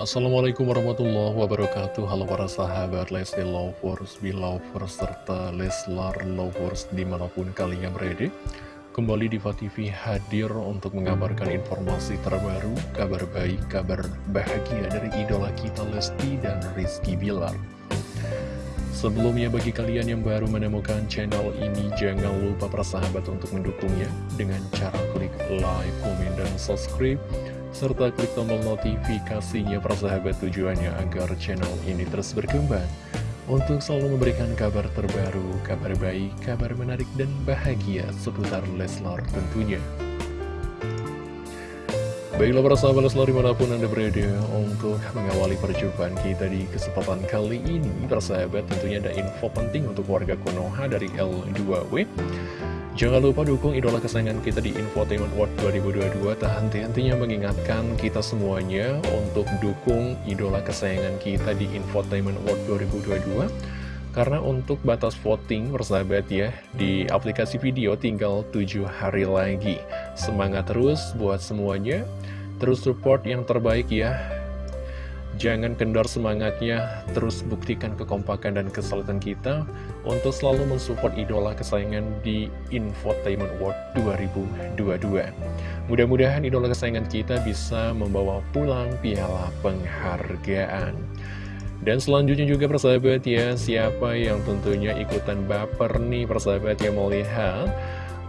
Assalamualaikum warahmatullahi wabarakatuh. Halo para sahabat Lesti Lovers, Belovers, serta Leslar Lovers di mana pun kalian berada. Kembali di TV hadir untuk mengabarkan informasi terbaru, kabar baik, kabar bahagia dari idola kita Lesti dan Rizky Bilar. Sebelumnya bagi kalian yang baru menemukan channel ini Jangan lupa para sahabat untuk mendukungnya Dengan cara klik like, komen, dan subscribe serta klik tombol notifikasinya persahabat tujuannya agar channel ini terus berkembang untuk selalu memberikan kabar terbaru, kabar baik, kabar menarik, dan bahagia seputar Leslar tentunya. Baiklah para sahabat Leslar di mana pun Anda berada untuk mengawali perjumpaan kita di kesempatan kali ini Persahabat tentunya ada info penting untuk warga Konoha dari L2W Jangan lupa dukung idola kesayangan kita di Infotainment World 2022 Tak henti-hentinya mengingatkan kita semuanya untuk dukung idola kesayangan kita di Infotainment World 2022 Karena untuk batas voting bersahabat ya Di aplikasi video tinggal 7 hari lagi. Semangat terus buat semuanya. Terus support yang terbaik ya Jangan kendor semangatnya, terus buktikan kekompakan dan kesulitan kita untuk selalu mensupport idola kesayangan di Infotainment World 2022. Mudah-mudahan idola kesayangan kita bisa membawa pulang piala penghargaan. Dan selanjutnya juga persahabat ya, siapa yang tentunya ikutan baper nih persahabat yang melihat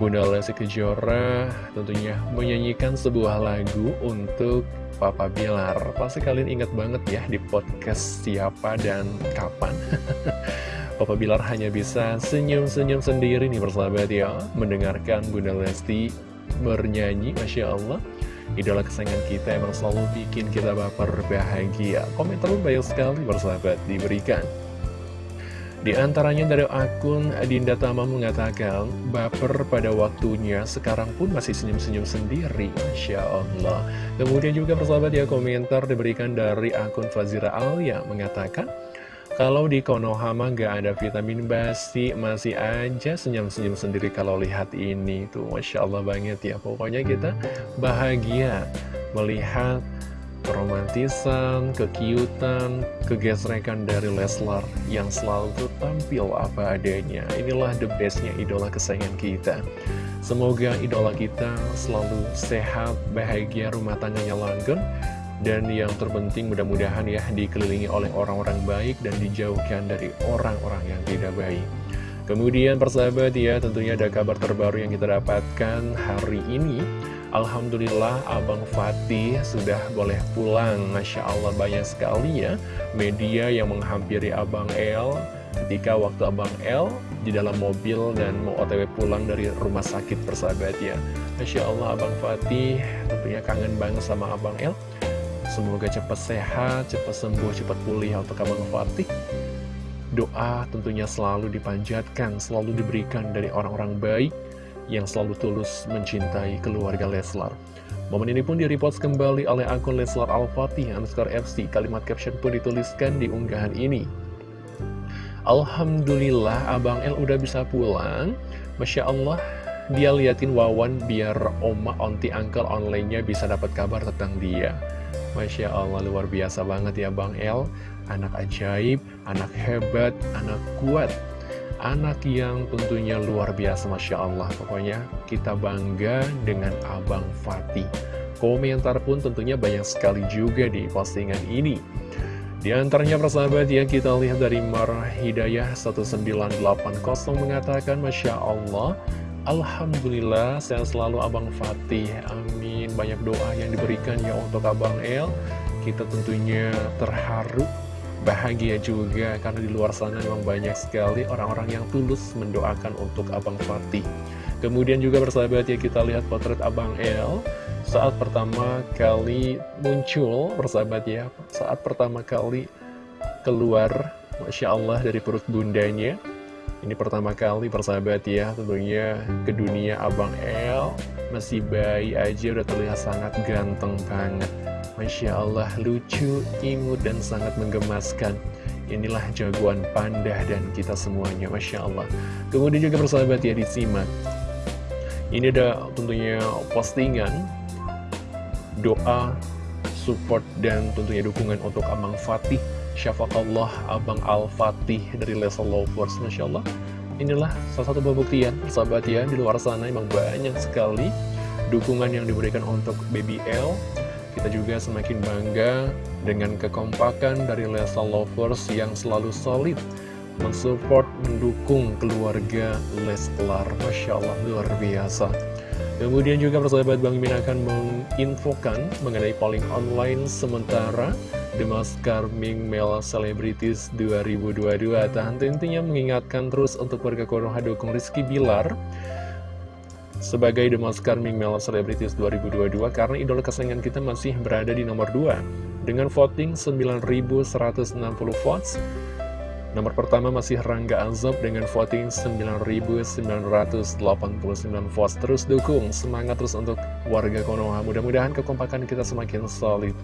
Bunda Lesti Kejora tentunya menyanyikan sebuah lagu untuk Papa Bilar. Pasti kalian ingat banget ya di podcast siapa dan kapan. Papa Bilar hanya bisa senyum-senyum sendiri nih persahabat ya. Mendengarkan Bunda Lesti bernyanyi Masya Allah. Idola kesayangan kita emang selalu bikin kita baper bahagia. Komentar banyak sekali persahabat diberikan di antaranya dari akun Dinda Tama mengatakan, baper pada waktunya, sekarang pun masih senyum-senyum sendiri, Masya Allah. Kemudian juga persahabat ya komentar diberikan dari akun Fazira Alia mengatakan, kalau di Konohama gak ada vitamin basi, masih aja senyum-senyum sendiri kalau lihat ini. Tuh, Masya Allah banget ya. Pokoknya kita bahagia melihat keromantisan, kekiutan, kegesrekan dari Leslar yang selalu tampil apa adanya. Inilah the bestnya idola kesayangan kita. Semoga idola kita selalu sehat, bahagia, rumah tangganya langgeng, dan yang terpenting mudah-mudahan ya dikelilingi oleh orang-orang baik dan dijauhkan dari orang-orang yang tidak baik. Kemudian persahabat ya tentunya ada kabar terbaru yang kita dapatkan hari ini Alhamdulillah Abang Fatih sudah boleh pulang. Masya Allah banyak sekali ya Media yang menghampiri Abang El. Ketika waktu Abang El di dalam mobil dan mau otw pulang dari rumah sakit persahabat ya. Masya Allah Abang Fatih tentunya kangen banget sama Abang El. Semoga cepat sehat, cepat sembuh, cepat pulih. Untuk Abang Fatih? Doa tentunya selalu dipanjatkan, selalu diberikan dari orang-orang baik yang selalu tulus mencintai keluarga Leslar. Momen ini pun direpost kembali oleh akun Leslar Al-Fatih underscore FC. Kalimat caption pun dituliskan di unggahan ini. Alhamdulillah Abang El udah bisa pulang. Masya Allah, dia liatin Wawan biar oma, onti, uncle online-nya bisa dapat kabar tentang dia. Masya Allah, luar biasa banget ya Bang El. Anak ajaib, anak hebat, anak kuat anak yang tentunya luar biasa Masya Allah. Pokoknya kita bangga dengan Abang Fatih. Komentar pun tentunya banyak sekali juga di postingan ini. Di antaranya persahabat ya kita lihat dari Mar Hidayah 1980 mengatakan Masya Allah Alhamdulillah saya selalu Abang Fatih. Amin. Banyak doa yang diberikan ya untuk Abang El. Kita tentunya terharu bahagia juga karena di luar sana memang banyak sekali orang-orang yang tulus mendoakan untuk Abang Fatih. Kemudian juga bersahabat ya kita lihat potret Abang El saat pertama kali muncul bersahabat ya saat pertama kali keluar Masya Allah dari perut bundanya ini pertama kali persahabat ya tentunya ke dunia Abang El masih bayi aja udah terlihat sangat ganteng banget Masya Allah, lucu, imut, dan sangat menggemaskan. Inilah jagoan panda dan kita semuanya, Masya Allah. Kemudian juga persahabat ya disimak. Ini ada tentunya postingan doa support dan tentunya dukungan untuk Abang Fatih Syafakallah Abang Al-Fatih dari Leslie Lovers Masya Allah Inilah salah satu pembuktian sahabat ya di luar sana. Emang banyak sekali dukungan yang diberikan untuk Baby L. Kita juga semakin bangga dengan kekompakan dari Leslie Lovers yang selalu solid mensupport, mendukung keluarga Leslar Masya Allah luar biasa. Kemudian juga persahabat Bang Min akan menginfokan mengenai polling online sementara The Maskar Ming Male Celebrities 2022. Tahan tentunya mengingatkan terus untuk warga Konoha dukung Rizky Bilar sebagai The Maskar Ming Male Celebrities 2022 karena idola kesayangan kita masih berada di nomor 2 dengan voting 9.160 votes Nomor pertama masih Rangga Azob dengan voting 9.989 votes. Terus dukung, semangat terus untuk warga Konoha. Mudah-mudahan kekompakan kita semakin solid.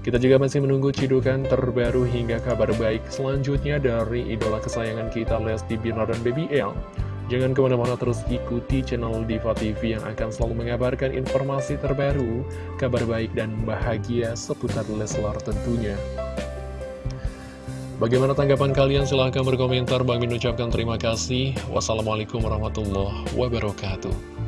Kita juga masih menunggu cidukan terbaru hingga kabar baik selanjutnya dari idola kesayangan kita Lesti Bilar dan Baby L. Jangan ke mana-mana terus ikuti channel Diva TV yang akan selalu mengabarkan informasi terbaru, kabar baik dan bahagia seputar Leslar tentunya. Bagaimana tanggapan kalian? Silahkan berkomentar. Bang Min ucapkan terima kasih. Wassalamualaikum warahmatullahi wabarakatuh.